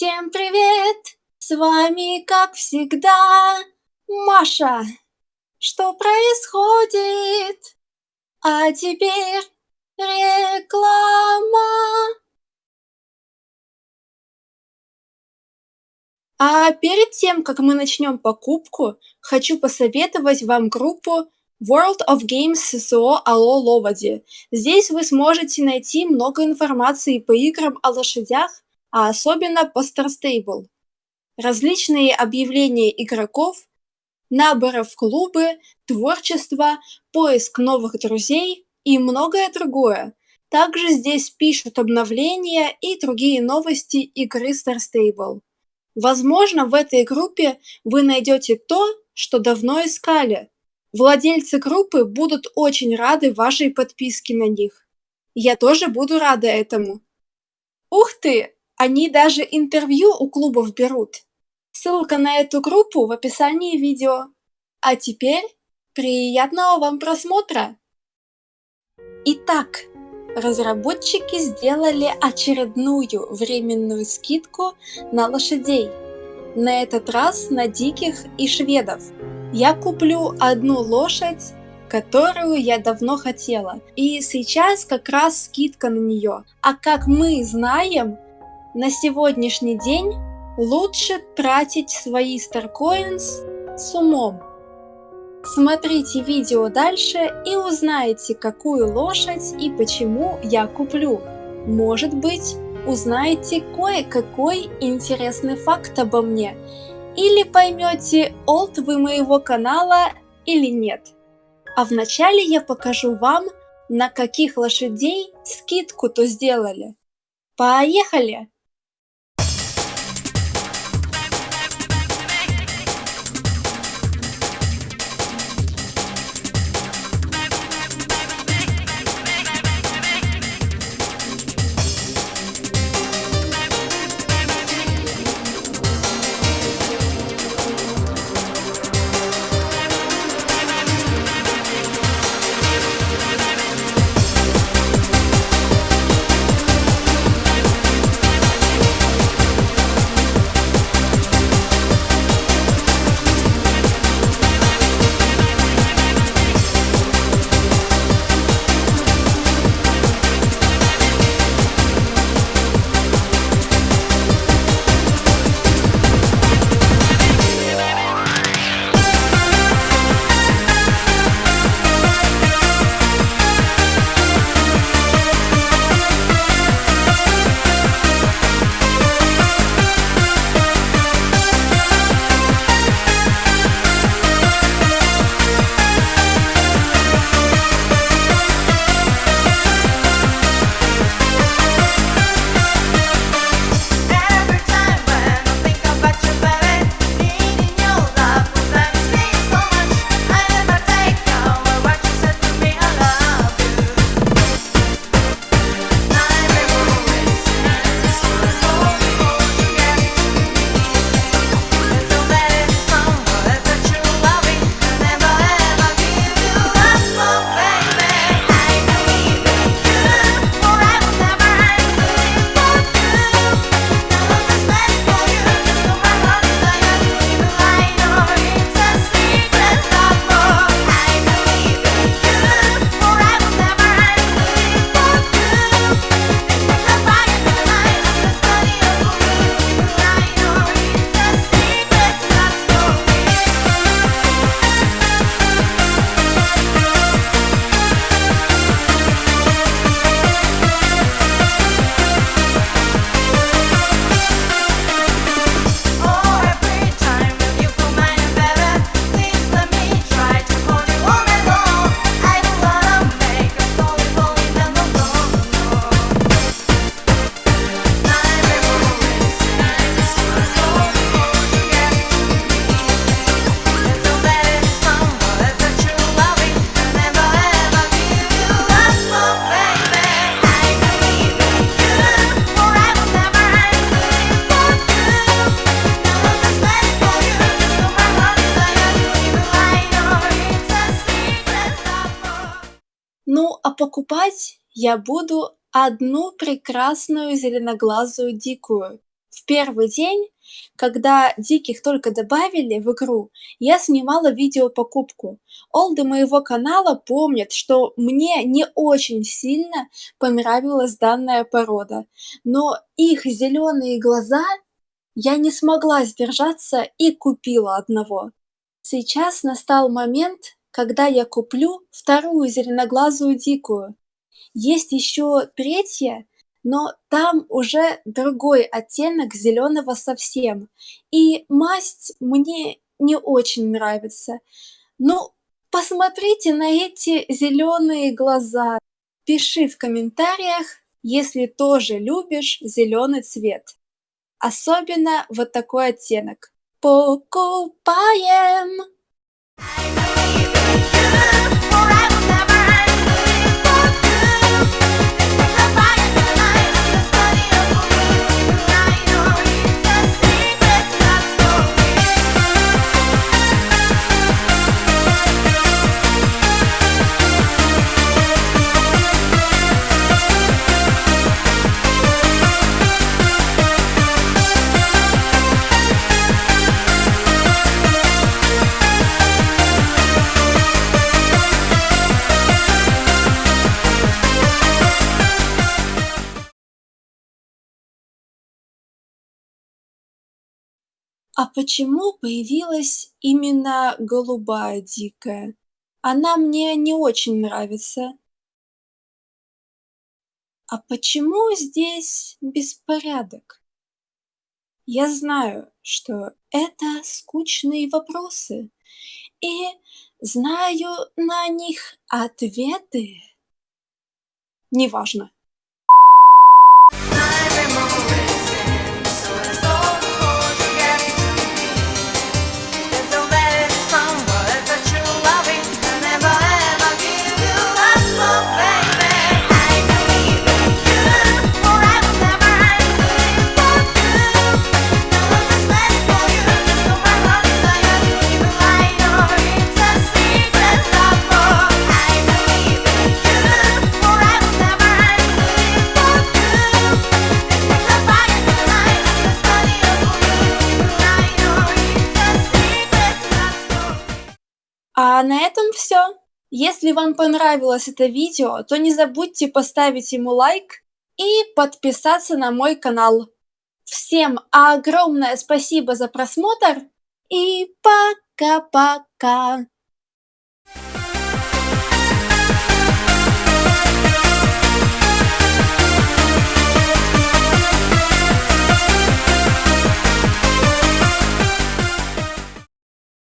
Всем привет! С вами, как всегда, Маша. Что происходит? А теперь реклама. А перед тем, как мы начнем покупку, хочу посоветовать вам группу World of Games ССО Алло Ловоди. Здесь вы сможете найти много информации по играм о лошадях, а особенно по Star Stable. Различные объявления игроков, наборы в клубы, творчество, поиск новых друзей и многое другое. Также здесь пишут обновления и другие новости игры Star Stable. Возможно, в этой группе вы найдете то, что давно искали. Владельцы группы будут очень рады вашей подписке на них. Я тоже буду рада этому. Ух ты! Они даже интервью у клубов берут. Ссылка на эту группу в описании видео. А теперь приятного вам просмотра! Итак, разработчики сделали очередную временную скидку на лошадей. На этот раз на диких и шведов. Я куплю одну лошадь, которую я давно хотела. И сейчас как раз скидка на нее. А как мы знаем, на сегодняшний день лучше тратить свои StarCoins с умом. Смотрите видео дальше и узнаете, какую лошадь и почему я куплю. Может быть, узнаете кое-какой интересный факт обо мне. Или поймете, олд вы моего канала или нет. А вначале я покажу вам, на каких лошадей скидку-то сделали. Поехали! А покупать я буду одну прекрасную зеленоглазую дикую. В первый день, когда диких только добавили в игру, я снимала видео-покупку. Олды моего канала помнят, что мне не очень сильно понравилась данная порода, но их зеленые глаза я не смогла сдержаться и купила одного. Сейчас настал момент, когда я куплю вторую зеленоглазую дикую. Есть еще третья, но там уже другой оттенок зеленого совсем. И масть мне не очень нравится. Ну, посмотрите на эти зеленые глаза. Пиши в комментариях, если тоже любишь зеленый цвет. Особенно вот такой оттенок. Покупаем! I know you, you, А почему появилась именно голубая дикая? Она мне не очень нравится. А почему здесь беспорядок? Я знаю, что это скучные вопросы, и знаю на них ответы. Неважно. А на этом все. Если вам понравилось это видео, то не забудьте поставить ему лайк и подписаться на мой канал. Всем огромное спасибо за просмотр и пока-пока!